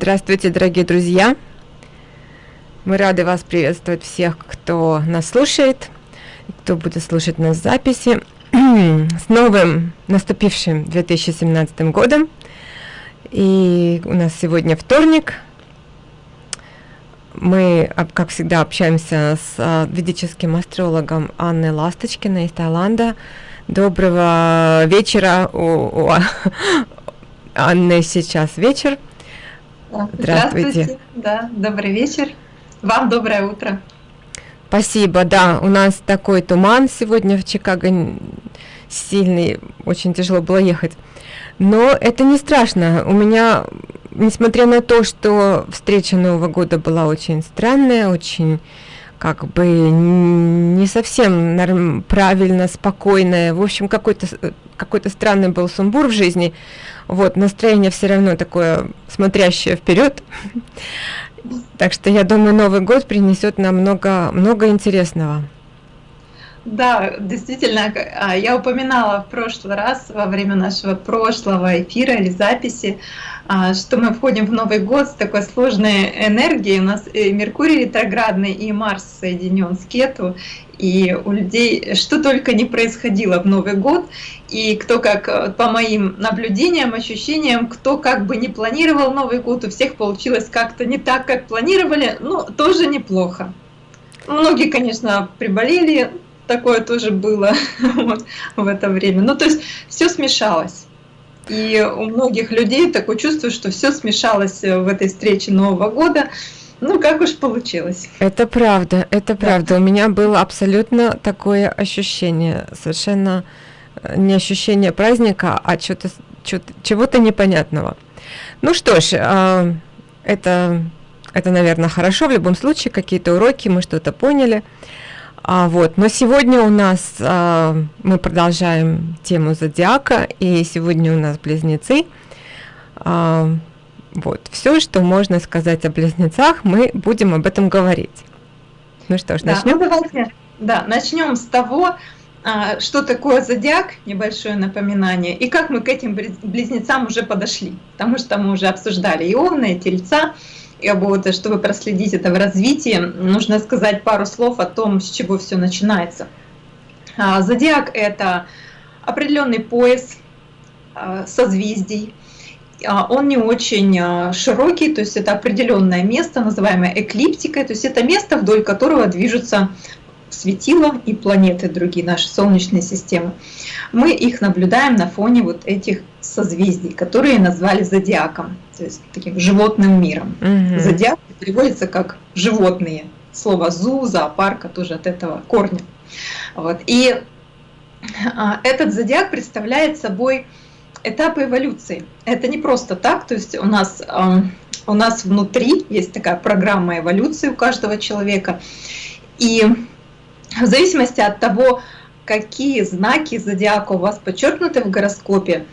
Здравствуйте, дорогие друзья! Мы рады вас приветствовать всех, кто нас слушает, кто будет слушать нас в записи. С новым наступившим 2017 годом. И у нас сегодня вторник. Мы, как всегда, общаемся с а, ведическим астрологом Анной Ласточкиной из Таиланда. Доброго вечера. У, у Анны сейчас вечер. Здравствуйте. Здравствуйте. Да, добрый вечер. Вам доброе утро. Спасибо, да, у нас такой туман сегодня в Чикаго сильный, очень тяжело было ехать. Но это не страшно. У меня, несмотря на то, что встреча Нового года была очень странная, очень как бы не совсем норм, правильно, спокойная. В общем, какой-то какой-то странный был сумбур в жизни. Вот, настроение все равно такое смотрящее вперед. Так что я думаю, Новый год принесет нам много, много интересного. Да, действительно, а, я упоминала в прошлый раз во время нашего прошлого эфира или записи, а, что мы входим в Новый год с такой сложной энергией. У нас и Меркурий ретроградный, и Марс соединен с Кету, и у людей что только не происходило в Новый год, и кто как, по моим наблюдениям, ощущениям, кто как бы не планировал Новый год, у всех получилось как-то не так, как планировали, но тоже неплохо. Многие, конечно, приболели, такое тоже было вот, в это время. Ну, то есть все смешалось. И у многих людей такое чувство, что все смешалось в этой встрече Нового года. Ну, как уж получилось. Это правда, это правда. Да. У меня было абсолютно такое ощущение, совершенно э, не ощущение праздника, а чего-то чего-то непонятного. Ну что ж, а, это, это, наверное, хорошо. В любом случае, какие-то уроки, мы что-то поняли. А, вот, но сегодня у нас а, мы продолжаем тему зодиака, и сегодня у нас близнецы. А, вот, все, что можно сказать о близнецах, мы будем об этом говорить. Ну что ж, да, начнем? Ну, давайте, да, начнем с того, а, что такое зодиак, небольшое напоминание, и как мы к этим близнецам уже подошли, потому что мы уже обсуждали и овна, и тельца, и вот, чтобы проследить это в развитии, нужно сказать пару слов о том, с чего все начинается. А, зодиак – это определенный пояс а, созвездий, а, он не очень широкий, то есть это определенное место, называемое эклиптикой, то есть это место, вдоль которого движутся светила и планеты другие, наши солнечные системы. Мы их наблюдаем на фоне вот этих созвездий, которые назвали зодиаком, то есть таким животным миром. Угу. Зодиак переводится как животные. Слово зу, зоопарка тоже от этого корня. Вот. И а, этот зодиак представляет собой этапы эволюции. Это не просто так, то есть у нас, у нас внутри есть такая программа эволюции у каждого человека. И в зависимости от того, какие знаки зодиака у вас подчеркнуты в гороскопе,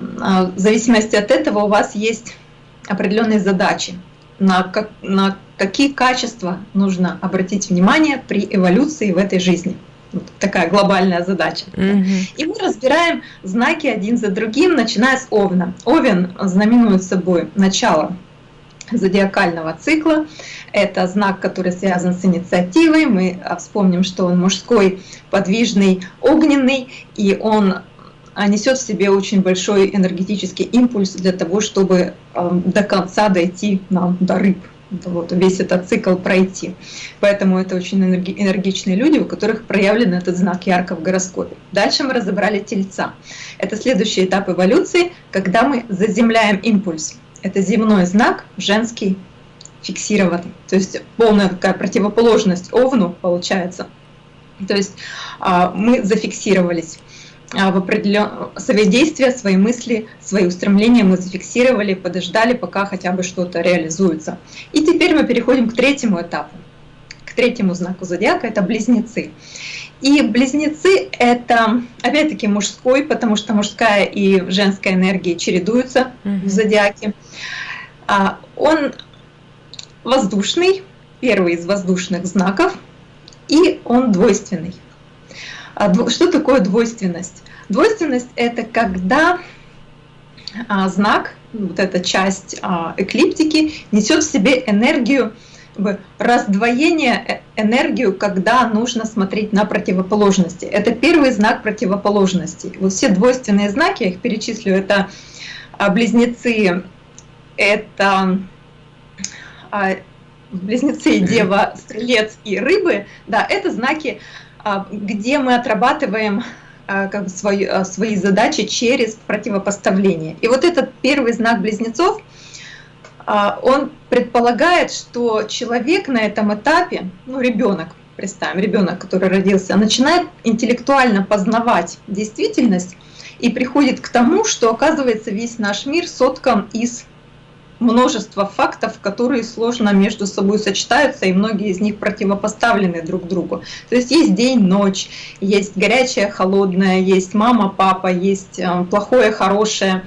в зависимости от этого у вас есть определенные задачи, на, как, на какие качества нужно обратить внимание при эволюции в этой жизни. Вот такая глобальная задача. Mm -hmm. И мы разбираем знаки один за другим, начиная с Овна. Овен знаменует собой начало зодиакального цикла. Это знак, который связан с инициативой. Мы а, вспомним, что он мужской, подвижный, огненный, и он а, несет в себе очень большой энергетический импульс для того, чтобы до конца дойти нам до рыб. Вот, весь этот цикл пройти. Поэтому это очень энергичные люди, у которых проявлен этот знак ярко в гороскопе. Дальше мы разобрали тельца. Это следующий этап эволюции, когда мы заземляем импульс это земной знак, женский, фиксированный. То есть полная такая противоположность овну получается. То есть а, мы зафиксировались в определенном свои действия, свои мысли, свои устремления мы зафиксировали, подождали, пока хотя бы что-то реализуется. И теперь мы переходим к третьему этапу, к третьему знаку зодиака, это близнецы. И близнецы это, опять-таки, мужской, потому что мужская и женская энергия чередуются mm -hmm. в зодиаке. А, он воздушный, первый из воздушных знаков, и он двойственный. А, что такое двойственность? Двойственность – это когда а, знак вот эта часть а, эклиптики, несет в себе энергию раздвоение э, энергию, когда нужно смотреть на противоположности. Это первый знак противоположности. Вот все двойственные знаки, я их перечислю, это близнецы, это близнецы, дева, стрелец и рыбы, да, это знаки, где мы отрабатываем как бы свои, свои задачи через противопоставление. И вот этот первый знак близнецов – а, он предполагает, что человек на этом этапе, ну ребенок, представим, ребенок, который родился, начинает интеллектуально познавать действительность и приходит к тому, что оказывается весь наш мир соткан из множества фактов, которые сложно между собой сочетаются, и многие из них противопоставлены друг другу. То есть есть день, ночь, есть горячее, холодное, есть мама, папа, есть э, плохое, хорошее.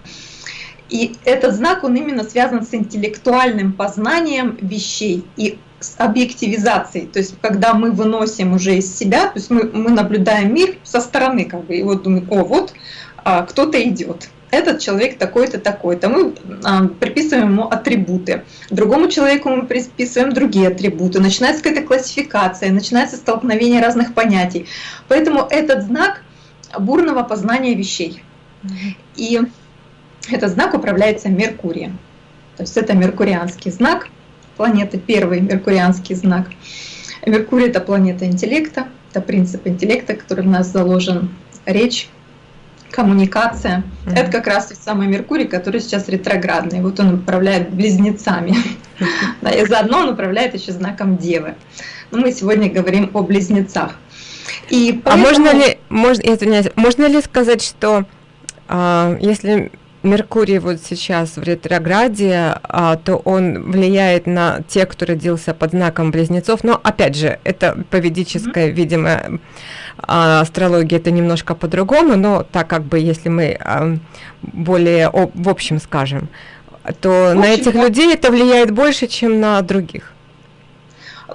И этот знак, он именно связан с интеллектуальным познанием вещей и с объективизацией, то есть когда мы выносим уже из себя, то есть мы, мы наблюдаем мир со стороны, как бы, и вот думаем, о, вот а, кто-то идет, этот человек такой-то, такой-то. Мы а, приписываем ему атрибуты. Другому человеку мы приписываем другие атрибуты. Начинается какая-то классификация, начинается столкновение разных понятий. Поэтому этот знак бурного познания вещей. И этот знак управляется Меркурием. То есть это меркурианский знак планеты, первый меркурианский знак. Меркурий – это планета интеллекта, это принцип интеллекта, который в нас заложен. Речь, коммуникация. Mm -hmm. Это как раз тот самый Меркурий, который сейчас ретроградный. Вот он управляет близнецами. И заодно он управляет еще знаком Девы. Но мы сегодня говорим о близнецах. И а можно ли, можно, извиняюсь, можно ли сказать, что а, если Меркурий вот сейчас в ретрограде, а, то он влияет на тех, кто родился под знаком близнецов. Но опять же, это по ведической, mm-hmm. видимо, а, астрологии это немножко по-другому, но так как бы, если мы а, более о, в общем скажем, то общем, на этих да. людей это влияет больше, чем на других.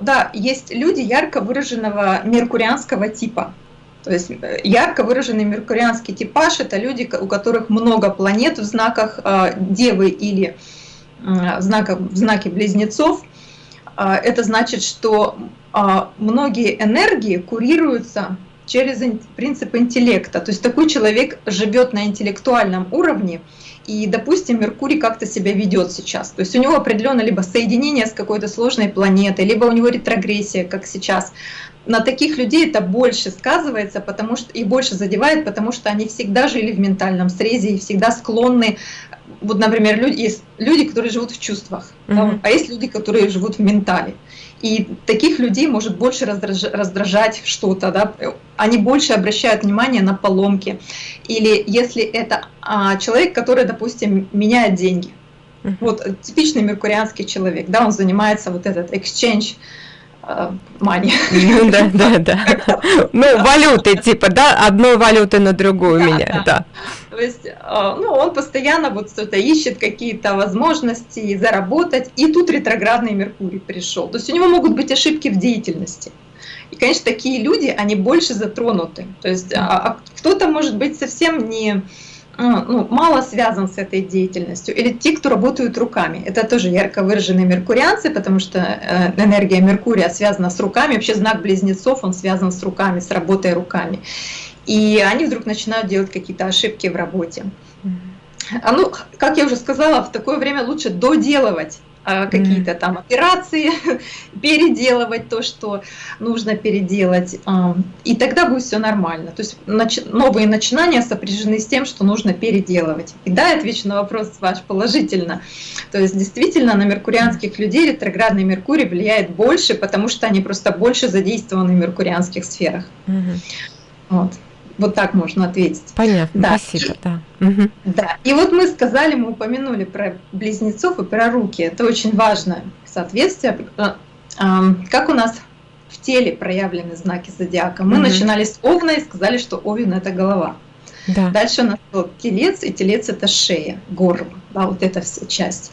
Да, есть люди ярко выраженного меркурианского типа. То есть э, ярко выраженный меркурианский типаж – это люди, у которых много планет в знаках э, Девы или в, знаках, в знаке Близнецов. Э, это значит, что многие энергии курируются через принцип интеллекта. То есть такой человек живет на интеллектуальном уровне, и, допустим, Меркурий как-то себя ведет сейчас. То есть у него определенно либо соединение с какой-то сложной планетой, либо у него ретрогрессия, как сейчас на таких людей это больше сказывается, потому что и больше задевает, потому что они всегда жили в ментальном срезе и всегда склонны. Вот, например, люди, есть люди, которые живут в чувствах, mm -hmm. да, а есть люди, которые живут в ментале. И таких людей может больше раздражать, раздражать что-то, да, они больше обращают внимание на поломки. Или если это а, человек, который, допустим, меняет деньги. Mm -hmm. Вот типичный меркурианский человек, да, он занимается вот этот exchange money. Ну да, да, да. Ну, валюты, типа, да, одной валюты на другую меня, да. То есть, э, ну, он постоянно вот что-то ищет, какие-то возможности заработать, и тут ретроградный Меркурий пришел. То есть у него могут быть ошибки в деятельности. И, конечно, такие люди, они больше затронуты. То есть а, а кто-то может быть совсем не ну, мало связан с этой деятельностью, или те, кто работают руками. Это тоже ярко выраженные меркурианцы, потому что э, энергия Меркурия связана с руками, вообще знак близнецов, он связан с руками, с работой руками. И они вдруг начинают делать какие-то ошибки в работе. А ну, как я уже сказала, в такое время лучше доделывать а, какие-то там операции, переделывать то, что нужно переделать, и тогда будет все нормально. То есть новые начинания сопряжены с тем, что нужно переделывать. И да, я отвечу на вопрос ваш положительно. То есть действительно на меркурианских людей ретроградный Меркурий влияет больше, потому что они просто больше задействованы в меркурианских сферах. Вот. Вот так можно ответить. Понятно, да. спасибо, да. Угу. Да, и вот мы сказали, мы упомянули про близнецов и про руки. Это очень важное соответствие. А, как у нас в теле проявлены знаки зодиака? Мы угу. начинали с Овна и сказали, что Овен – это голова. Да. Дальше у нас был телец, и телец – это шея, горло, да, вот эта вся часть.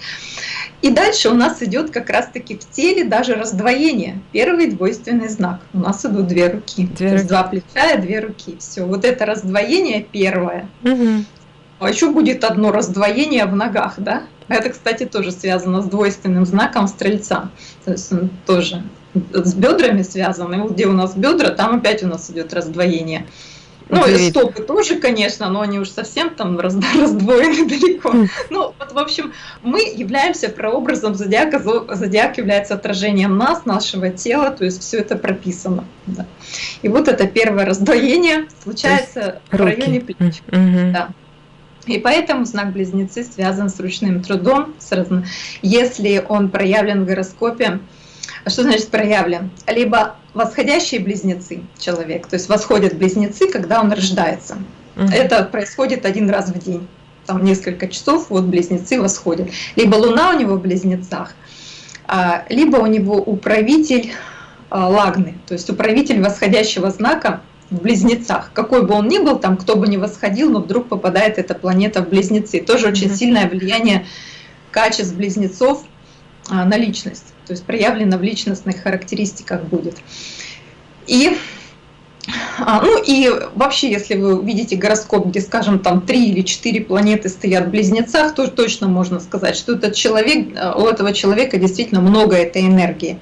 И дальше у нас идет как раз-таки в теле даже раздвоение. Первый двойственный знак. У нас идут две руки. Две То руки. есть два плеча и две руки. Все. Вот это раздвоение первое. Угу. А еще будет одно раздвоение в ногах, да? Это, кстати, тоже связано с двойственным знаком стрельца. То есть он тоже с бедрами связан. И вот где у нас бедра, там опять у нас идет раздвоение. Ну, и стопы тоже, конечно, но они уж совсем там раздвоены далеко. Ну, вот, в общем, мы являемся прообразом зодиака. Зодиак является отражением нас, нашего тела, то есть все это прописано. Да. И вот это первое раздвоение случается в районе плеч. Угу. Да. И поэтому знак Близнецы связан с ручным трудом. Если он проявлен в гороскопе, что значит проявлен? Либо восходящие близнецы человек, то есть восходят близнецы, когда он рождается. Угу. Это происходит один раз в день. Там несколько часов, вот близнецы восходят. Либо Луна у него в близнецах, а, либо у него управитель а, лагны, то есть управитель восходящего знака в близнецах. Какой бы он ни был, там кто бы ни восходил, но вдруг попадает эта планета в близнецы. Тоже очень сильное влияние качеств близнецов а, на личность то есть проявлено в личностных характеристиках будет. И а, ну и вообще, если вы видите гороскоп, где, скажем, там три или четыре планеты стоят в близнецах, то точно можно сказать, что этот человек, э, у этого человека действительно много этой энергии.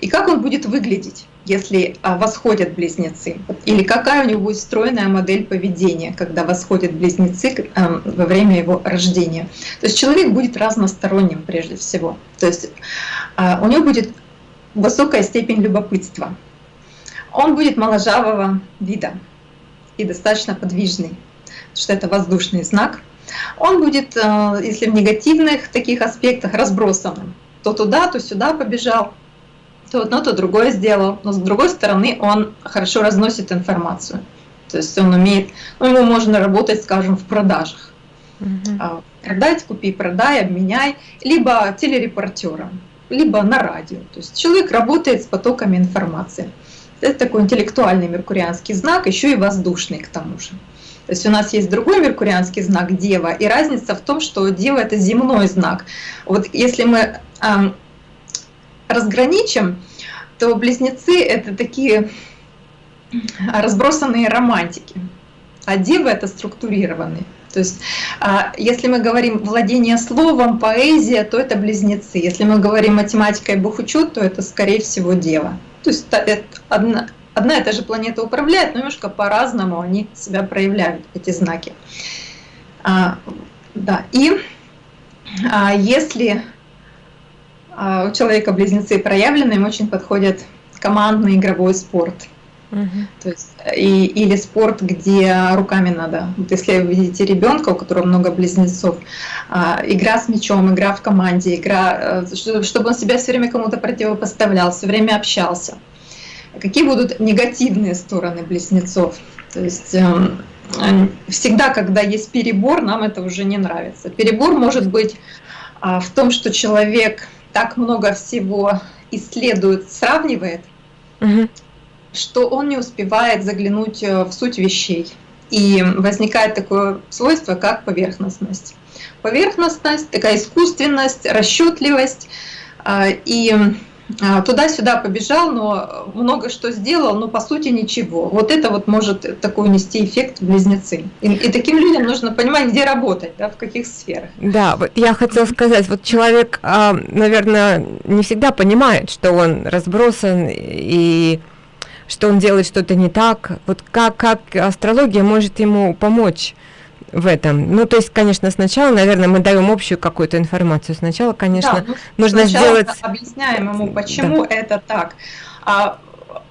И как он будет выглядеть, если а, восходят близнецы? Или какая у него будет стройная модель поведения, когда восходят близнецы э, во время его рождения? То есть человек будет разносторонним прежде всего. То есть а, у него будет высокая степень любопытства. Он будет моложавого вида и достаточно подвижный, что это воздушный знак. Он будет, э, если в негативных таких аспектах, разбросанным. То туда, то сюда побежал, то одно, то другое сделал. Но с другой стороны, он хорошо разносит информацию. То есть он умеет, ну, ему можно работать, скажем, в продажах. Угу. Продать, купи, продай, обменяй, либо телерепортером либо на радио. То есть человек работает с потоками информации. Это такой интеллектуальный меркурианский знак, еще и воздушный к тому же. То есть у нас есть другой меркурианский знак Дева, и разница в том, что Дева это земной знак. Вот если мы разграничим, то близнецы это такие разбросанные романтики, а Дева это структурированные. То есть, а, если мы говорим владение словом, поэзия, то это близнецы. Если мы говорим математика и бухучет, то это, скорее всего, дева. То есть, одна, одна и та же планета управляет, но немножко по-разному они себя проявляют, эти знаки. А, да, и а, если у человека близнецы проявлены, им очень подходит командный игровой спорт – то есть, и, или спорт, где руками надо. Вот если вы видите ребенка, у которого много близнецов, а, игра с мячом, игра в команде, игра, э, чтобы он себя все время кому-то противопоставлял, все время общался. Какие будут негативные стороны близнецов? То есть эм, всегда, когда есть перебор, нам это уже не нравится. Перебор может быть а, в том, что человек так много всего исследует, сравнивает, угу что он не успевает заглянуть э, в суть вещей. И возникает такое свойство, как поверхностность. Поверхностность, такая искусственность, расчетливость. А, и туда-сюда побежал, но много что сделал, но по сути ничего. Вот это вот может такой нести эффект близнецы. И, и таким людям нужно понимать, где работать, да, в каких сферах. Да, вот я хотела сказать, вот человек, а, наверное, не всегда понимает, что он разбросан и что он делает что-то не так. Вот как, как астрология может ему помочь в этом? Ну, то есть, конечно, сначала, наверное, мы даем общую какую-то информацию. Сначала, конечно, да, ну, нужно сделать... объясняем ему, почему да. это так. А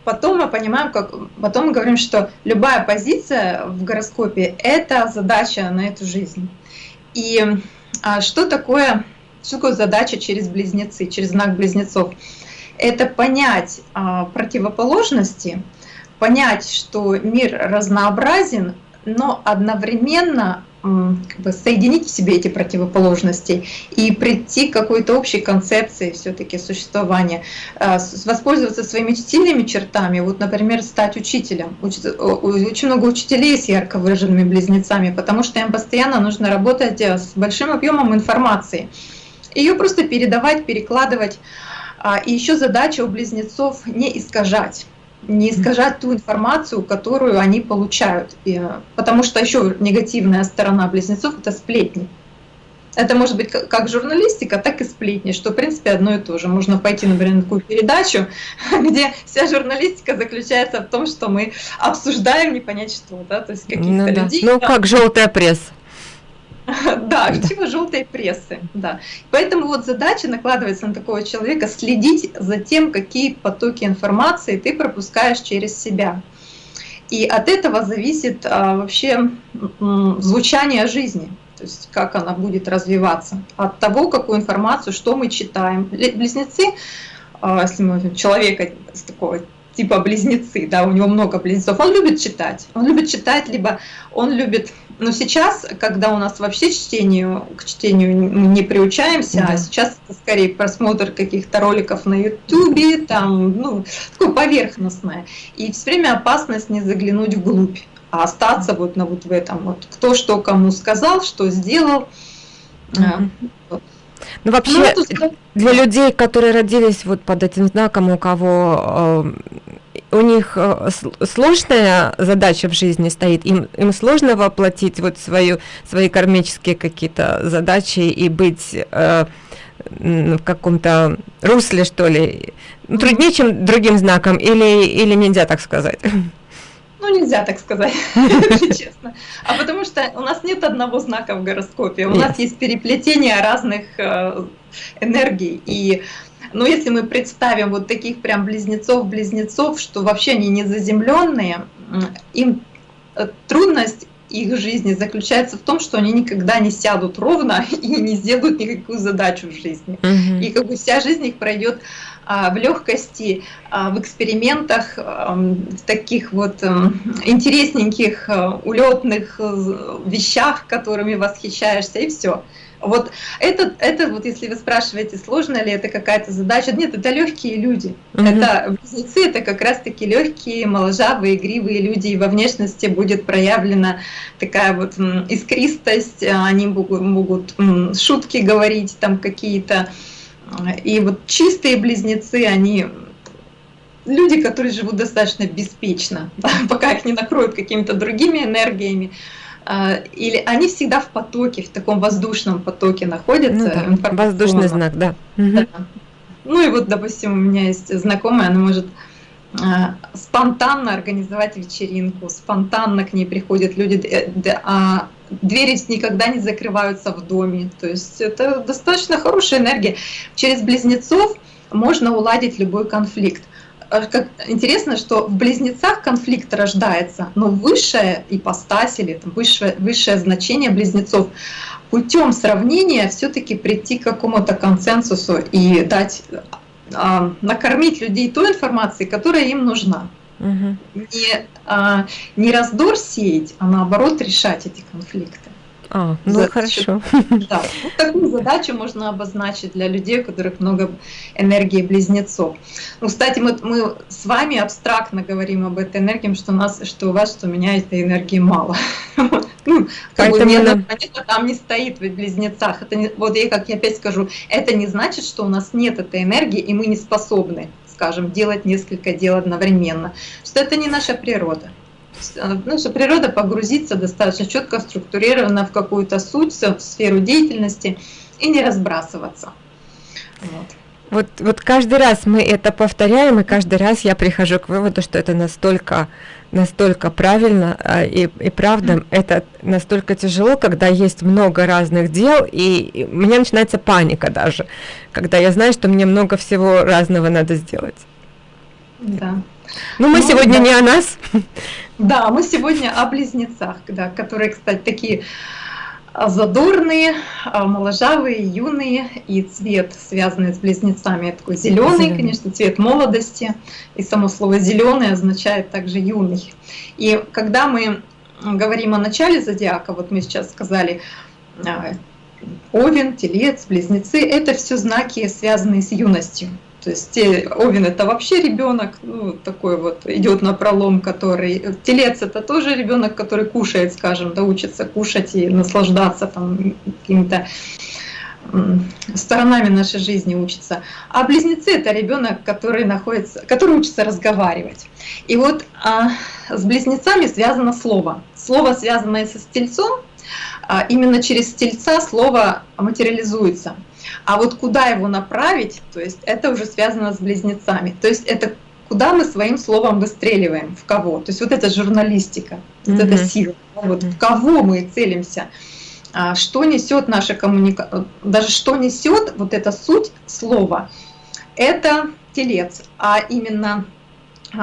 потом мы понимаем, как потом мы говорим, что любая позиция в гороскопе – это задача на эту жизнь. И а, что такое, что такое задача через близнецы, через знак близнецов? это понять а, противоположности, понять, что мир разнообразен, но одновременно как бы соединить в себе эти противоположности и прийти к какой-то общей концепции все-таки существования, а, воспользоваться своими сильными чертами, вот, например, стать учителем. Очень много учителей с ярко выраженными близнецами, потому что им постоянно нужно работать э, с большим объемом информации. Ее просто передавать, перекладывать. А, и еще задача у близнецов не искажать. Не искажать ту информацию, которую они получают. И, потому что еще негативная сторона близнецов – это сплетни. Это может быть как журналистика, так и сплетни, что в принципе одно и то же. Можно пойти, например, на такую передачу, где вся журналистика заключается в том, что мы обсуждаем не понять что, да, то есть каких-то ну, да. людей. Ну, как желтая пресса. Да, типа желтой прессы, да. Поэтому вот задача накладывается на такого человека следить за тем, какие потоки информации ты пропускаешь через себя. И от этого зависит а, вообще звучание жизни то есть как она будет развиваться, от того, какую информацию, что мы читаем. Близнецы, а, если мы возьмем человека с такого типа близнецы, да, у него много близнецов, он любит читать, он любит читать, либо он любит, но сейчас, когда у нас вообще чтению, к чтению не приучаемся, да. а сейчас это скорее просмотр каких-то роликов на ютубе, там, ну, такое поверхностное, и все время опасность не заглянуть вглубь а остаться вот на вот в этом вот кто что кому сказал, что сделал. Mm -hmm. Ну вообще ну, для людей, которые родились вот под этим знаком, у кого э, у них э, сложная задача в жизни стоит, им, им сложно воплотить вот свою, свои кармические какие-то задачи и быть э, в каком-то русле, что ли, труднее, чем другим знаком, или, или нельзя так сказать? Ну, нельзя так сказать, если честно. А потому что у нас нет одного знака в гороскопе. У нас есть переплетение разных э, энергий. И но если мы представим вот таких прям близнецов-близнецов, что вообще они не заземленные, им э, трудность их жизни заключается в том, что они никогда не сядут ровно и не сделают никакую задачу в жизни. Угу. И как бы вся жизнь их пройдет а, в легкости, а, в экспериментах, а, в таких вот интересненьких улетных э, вещах, которыми восхищаешься, и все. Вот это, это вот если вы спрашиваете, сложно ли это какая-то задача, нет, это легкие люди. -hmm. Это близнецы, это как раз-таки легкие, моложавые, игривые люди, и во внешности будет проявлена такая вот искристость, они могут, могут шутки говорить там какие-то. И вот чистые близнецы, они люди, которые живут достаточно беспечно, пока их не накроют какими-то другими энергиями. А, или они всегда в потоке, в таком воздушном потоке находятся. Ну, да. Воздушный знак, да. да. Ну и вот, допустим, у меня есть знакомая, она может а, спонтанно организовать вечеринку, спонтанно к ней приходят люди, а двери никогда не закрываются в доме. То есть это достаточно хорошая энергия. Через близнецов можно уладить любой конфликт. А как интересно, что в близнецах конфликт рождается, но высшая ипостась или там, высшее, высшее значение близнецов путем сравнения все-таки прийти к какому-то консенсусу и дать а, накормить людей той информацией, которая им нужна. Угу. Не, а, не раздор сеять, а наоборот решать эти конфликты. А, ну За, хорошо. Да, вот такую задачу можно обозначить для людей, у которых много энергии близнецов. Ну, кстати, мы, мы с вами абстрактно говорим об этой энергии, что у нас, что у вас, что у меня этой энергии мало. Ну, как бы мне там не стоит в близнецах. Это не, вот я как я опять скажу, это не значит, что у нас нет этой энергии, и мы не способны, скажем, делать несколько дел одновременно. Что это не наша природа наша природа погрузиться достаточно четко, структурированно в какую-то суть, в сферу деятельности и не разбрасываться. Вот. Вот, вот каждый раз мы это повторяем, и каждый раз я прихожу к выводу, что это настолько, настолько правильно а, и, и правда, это настолько тяжело, когда есть много разных дел, и, и у меня начинается паника даже, когда я знаю, что мне много всего разного надо сделать. Да. Ну, мы ну, сегодня да. не о нас. Да, мы сегодня о близнецах, да, которые, кстати, такие а, задорные, а, моложавые, юные, и цвет, связанный с близнецами, такой зеленый, конечно, цвет молодости, и само слово зеленый означает также юный. И когда мы говорим о начале зодиака, вот мы сейчас сказали, а, Овен, Телец, Близнецы, это все знаки, связанные с юностью. То есть Овен это вообще ребенок, ну, такой вот идет на пролом, который телец это тоже ребенок, который кушает, скажем, да, учится кушать и наслаждаться там какими-то сторонами нашей жизни учится. А близнецы это ребенок, который находится, который учится разговаривать. И вот а, с близнецами связано слово. Слово, связанное со стельцом, а, именно через стельца слово материализуется. А вот куда его направить, то есть это уже связано с близнецами. То есть это куда мы своим словом выстреливаем, в кого. То есть вот это журналистика, mm-hmm. вот эта сила, вот в кого мы целимся. А, что несет наша коммуникация, даже что несет вот эта суть слова, это телец, а именно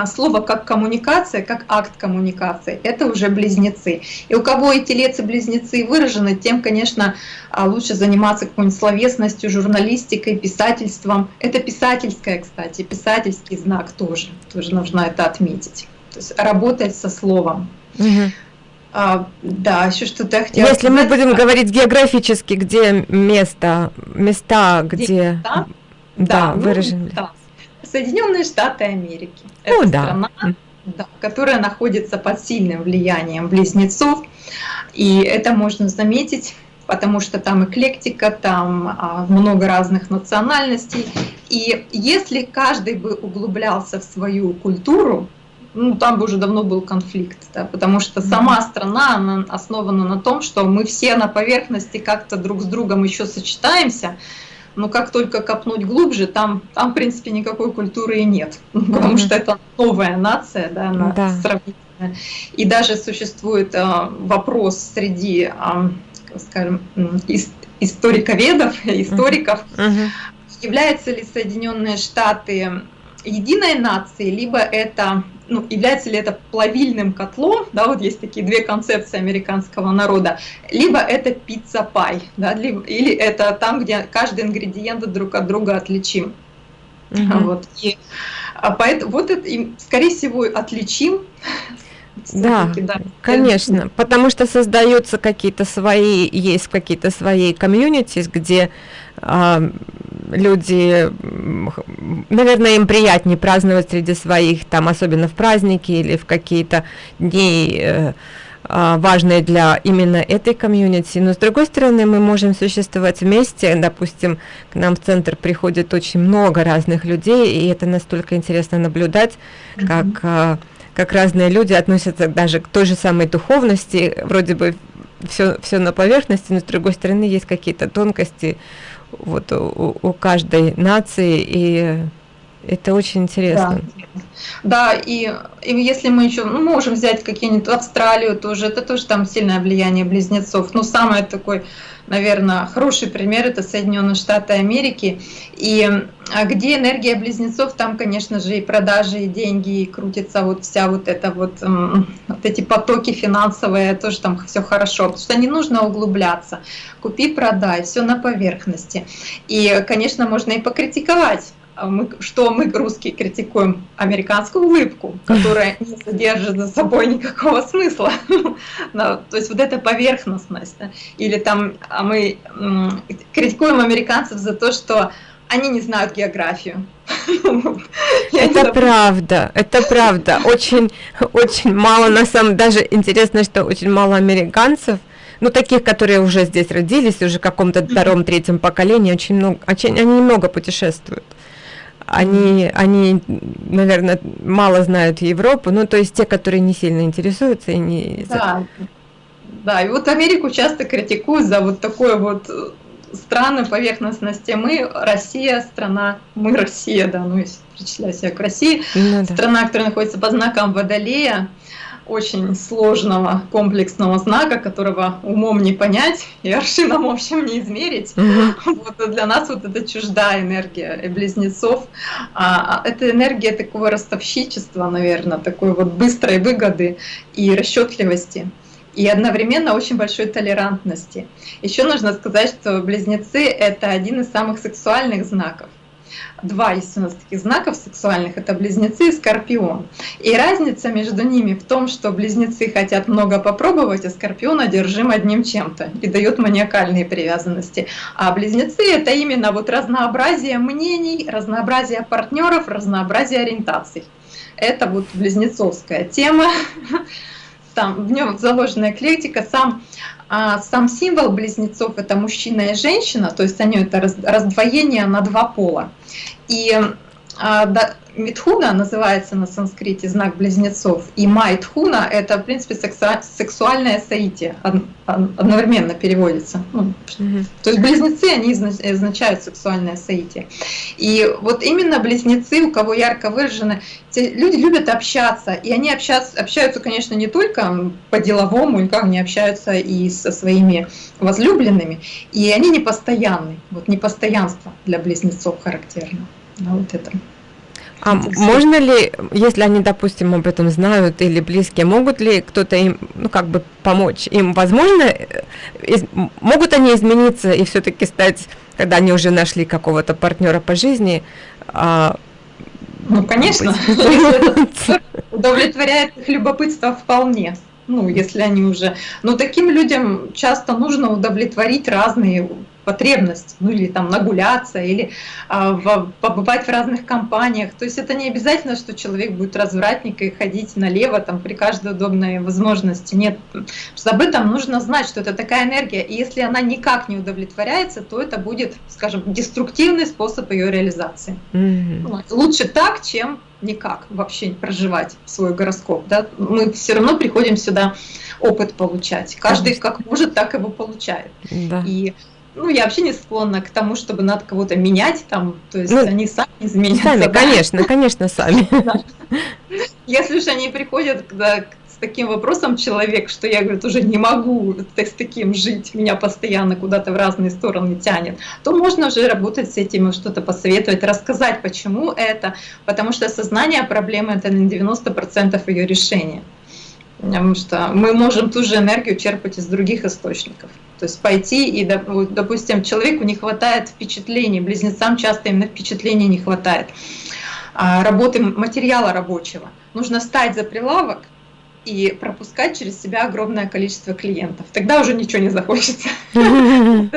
слово как коммуникация, как акт коммуникации, это уже близнецы. И у кого и телец, и близнецы выражены, тем, конечно, а, лучше заниматься какой-нибудь словесностью, журналистикой, писательством. Это писательское, кстати, писательский знак тоже, тоже нужно это отметить. То есть работать со словом. Угу. А, да, еще что-то я хотела Если сказать. мы будем говорить географически, где место, места, где, места? Да, да, выражены. Ну, да. Соединенные Штаты Америки. Это О, да. страна, да, которая находится под сильным влиянием близнецов. И это можно заметить потому что там эклектика, там а, много разных национальностей. И если каждый бы углублялся в свою культуру, ну, там бы уже давно был конфликт, да, потому что сама страна она основана на том, что мы все на поверхности как-то друг с другом еще сочетаемся, но как только копнуть глубже, там, там в принципе, никакой культуры и нет, потому что это новая нация, да, она да. сравнительная. И даже существует э, вопрос среди, э, скажем, историковедов, историков, uh-huh. являются ли Соединенные Штаты единой нацией, либо это ну, является ли это плавильным котлом, да, вот есть такие две концепции американского народа, либо это pizza pie, да, либо, или это там, где каждый ингредиент друг от друга отличим. Угу. Вот, и, а поэтому, вот это, и, скорее всего, отличим. Да, да, конечно, потому что создаются какие-то свои, есть какие-то свои комьюнити, где люди, наверное, им приятнее праздновать среди своих, там, особенно в праздники или в какие-то дни э, а, важные для именно этой комьюнити. Но с другой стороны, мы можем существовать вместе. Допустим, к нам в центр приходит очень много разных людей, и это настолько интересно наблюдать, mm-hmm. как, а, как разные люди относятся даже к той же самой духовности. Вроде бы все, все на поверхности, но с другой стороны есть какие-то тонкости, вот у, у каждой нации, и это очень интересно. Да, да и, и если мы еще ну, можем взять какие-нибудь Австралию тоже, это тоже там сильное влияние близнецов. Ну, самое такой наверное, хороший пример – это Соединенные Штаты Америки. И а где энергия близнецов, там, конечно же, и продажи, и деньги, и крутится вот вся вот эта вот, вот эти потоки финансовые, тоже там все хорошо, потому что не нужно углубляться. Купи, продай, все на поверхности. И, конечно, можно и покритиковать мы, что мы, русские, критикуем американскую улыбку, которая не содержит за собой никакого смысла. То есть вот эта поверхностность. Или там а мы критикуем американцев за то, что они не знают географию. Это правда, это правда. Очень, очень мало, на самом даже интересно, что очень мало американцев, ну, таких, которые уже здесь родились, уже в каком-то втором, третьем поколении, очень много, очень, они много путешествуют они, они, наверное, мало знают Европу, ну, то есть те, которые не сильно интересуются и не... Да, да, и вот Америку часто критикуют за вот такое вот э, страны поверхностности. Мы Россия, страна, мы Россия, да, ну, если причислять себя к России, ну, да. страна, которая находится под знаком Водолея, очень сложного комплексного знака, которого умом не понять и аршином, в общем, не измерить. Угу. Вот, для нас вот это чуждая энергия близнецов. А, а, это энергия такого ростовщичества, наверное, такой вот быстрой выгоды и расчетливости и одновременно очень большой толерантности. Еще нужно сказать, что близнецы — это один из самых сексуальных знаков два есть у нас таких знаков сексуальных, это близнецы и скорпион. И разница между ними в том, что близнецы хотят много попробовать, а скорпион одержим одним чем-то и дает маниакальные привязанности. А близнецы это именно вот разнообразие мнений, разнообразие партнеров, разнообразие ориентаций. Это вот близнецовская тема. там в нем заложена эклектика, сам, а, сам символ близнецов это мужчина и женщина, то есть они это раздвоение на два пола. И а, да, Митхуна называется на санскрите знак близнецов, и Майтхуна это, в принципе, сексуальное соитие, одновременно переводится. Ну, mm То есть близнецы, они означают сексуальное соитие. И вот именно близнецы, у кого ярко выражены, люди любят общаться, и они общаются, общаются, конечно, не только по-деловому, как они общаются и со своими возлюбленными, и они непостоянны, вот непостоянство для близнецов характерно. Да, вот это. А можно ли, если они, допустим, об этом знают или близкие, могут ли кто-то им, ну, как бы помочь? Им возможно, э, из, могут они измениться и все-таки стать, когда они уже нашли какого-то партнера по жизни? А, ну, конечно, удовлетворяет их любопытство вполне. Ну, если они уже... Но таким людям часто нужно удовлетворить разные потребность, ну или там нагуляться, или а, в, побывать в разных компаниях. То есть это не обязательно, что человек будет развратник и ходить налево там при каждой удобной возможности. Нет, что об этом нужно знать, что это такая энергия, и если она никак не удовлетворяется, то это будет, скажем, деструктивный способ ее реализации. Mm-hmm. Лучше так, чем никак вообще проживать свой гороскоп. Да? Мы все равно приходим сюда опыт получать. Каждый как может, так его получает. Да. И ну, я вообще не склонна к тому, чтобы надо кого-то менять там, то есть ну, они сами изменятся. Сами, да? конечно, конечно, сами. Если уж они приходят с таким вопросом человек, что я, говорю, уже не могу с таким жить, меня постоянно куда-то в разные стороны тянет, то можно уже работать с этим, что-то посоветовать, рассказать, почему это, потому что осознание проблемы – это на 90% ее решения. Потому что мы можем ту же энергию черпать из других источников. То есть пойти и, допустим, человеку не хватает впечатлений, близнецам часто именно впечатлений не хватает, а, работы материала рабочего. Нужно стать за прилавок и пропускать через себя огромное количество клиентов. Тогда уже ничего не захочется.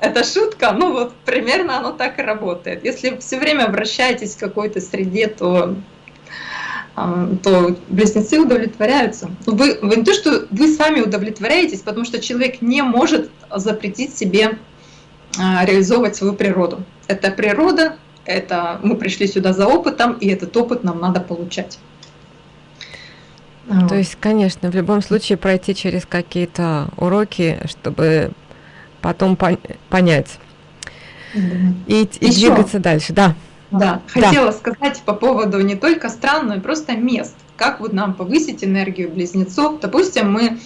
Это шутка, ну вот примерно оно так и работает. Если все время обращаетесь к какой-то среде, то то близнецы удовлетворяются. Вы, вы не то, что вы сами удовлетворяетесь, потому что человек не может запретить себе а, реализовывать свою природу. Это природа, это мы пришли сюда за опытом, и этот опыт нам надо получать. То есть, конечно, в любом случае пройти через какие-то уроки, чтобы потом пон понять и, и двигаться дальше. Да. Да, хотела да. сказать по поводу не только стран, но и просто мест. Как вот нам повысить энергию близнецов? Допустим, мы...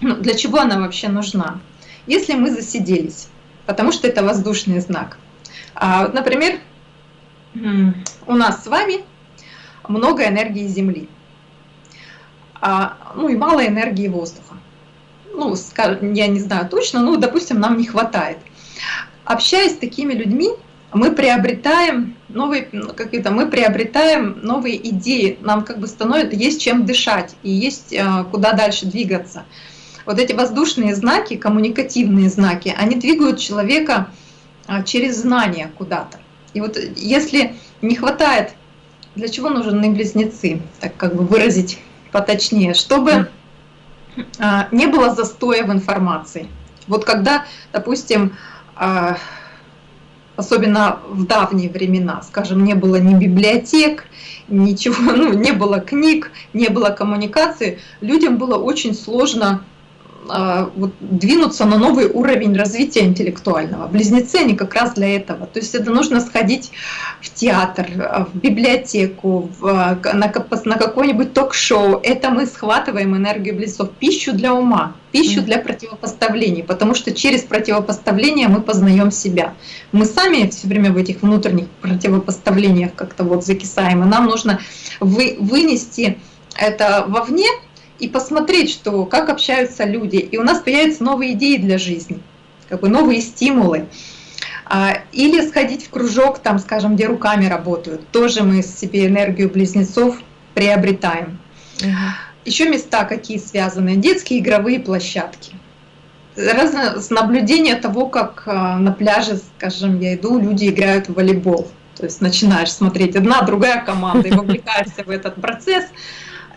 Ну, для чего она вообще нужна? Если мы засиделись, потому что это воздушный знак. А, вот, например, у нас с вами много энергии Земли, а, ну и мало энергии воздуха. Ну, я не знаю точно, но, допустим, нам не хватает. Общаясь с такими людьми, мы приобретаем новые какие-то мы приобретаем новые идеи. Нам как бы становится есть чем дышать и есть э, куда дальше двигаться. Вот эти воздушные знаки коммуникативные знаки они двигают человека э, через знания куда-то. И вот если не хватает для чего нужны близнецы так как бы выразить поточнее чтобы э, не было застоя в информации. Вот когда допустим особенно в давние времена, скажем, не было ни библиотек, ничего, ну, не было книг, не было коммуникации, людям было очень сложно вот, двинуться на новый уровень развития интеллектуального. Близнецы, они как раз для этого. То есть это нужно сходить в театр, в библиотеку, в, на, на какое-нибудь ток-шоу. Это мы схватываем энергию близнецов, пищу для ума, пищу для противопоставлений, потому что через противопоставление мы познаем себя. Мы сами все время в этих внутренних противопоставлениях как-то вот закисаем, и нам нужно вы, вынести это вовне, и посмотреть, что, как общаются люди. И у нас появятся новые идеи для жизни, как бы новые стимулы. А, или сходить в кружок, там, скажем, где руками работают. Тоже мы себе энергию близнецов приобретаем. Еще места какие связаны. Детские игровые площадки. Разно, с наблюдения того, как а, на пляже, скажем, я иду, люди играют в волейбол. То есть начинаешь смотреть одна, другая команда и вовлекаешься в этот процесс.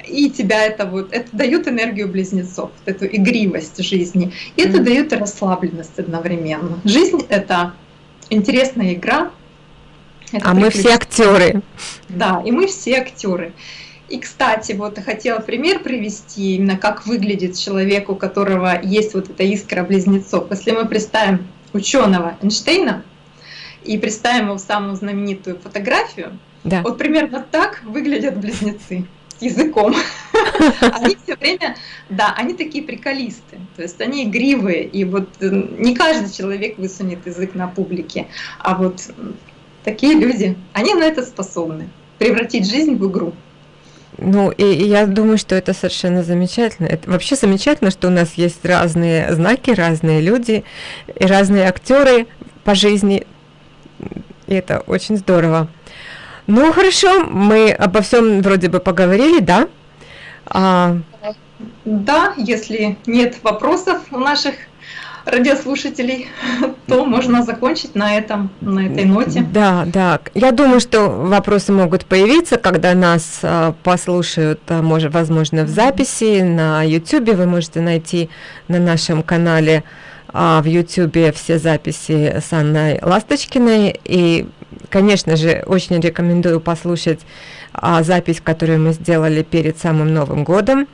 И тебя это вот, это дает энергию близнецов, эту игривость жизни, и это mm. дает расслабленность одновременно. Жизнь — это интересная игра. Это а мы все актеры. Да, и мы все актеры. И, кстати, вот хотела пример привести, именно как выглядит человек, у которого есть вот эта искра близнецов. Если мы представим ученого Эйнштейна и представим его самую знаменитую фотографию, да. вот примерно так выглядят близнецы языком. Они все время, да, они такие приколисты, то есть они игривые, и вот э, не каждый человек высунет язык на публике, а вот такие люди, они на это способны, превратить жизнь в игру. Ну, и, и я думаю, что это совершенно замечательно. Это вообще замечательно, что у нас есть разные знаки, разные люди и разные актеры по жизни. И это очень здорово. Ну, хорошо, мы обо всем вроде бы поговорили, да? А... Да, если нет вопросов у наших радиослушателей, то можно закончить на этом, на этой ноте. Да, да. Я думаю, что вопросы могут появиться, когда нас а, послушают, а, может, возможно, в записи на YouTube. Вы можете найти на нашем канале а, в YouTube все записи с Анной Ласточкиной. И, конечно же, очень рекомендую послушать а, запись, которую мы сделали перед самым Новым годом.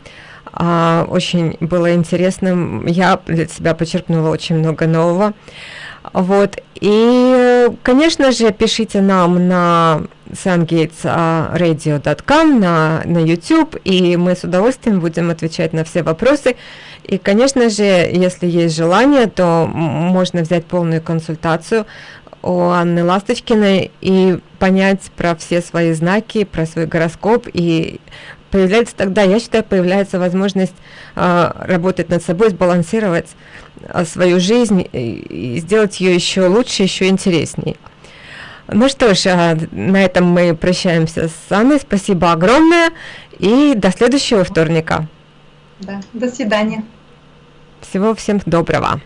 А, очень было интересно. Я для себя почерпнула очень много нового. Вот. И, конечно же, пишите нам на sungatesradio.com, на, на YouTube, и мы с удовольствием будем отвечать на все вопросы. И, конечно же, если есть желание, то можно взять полную консультацию у Анны Ласточкиной и понять про все свои знаки, про свой гороскоп и появляется тогда, я считаю, появляется возможность э, работать над собой, сбалансировать э, свою жизнь и, и сделать ее еще лучше, еще интереснее. Ну что ж, э, на этом мы прощаемся с Анной. Спасибо огромное и до следующего вторника. Да, до свидания. Всего всем доброго.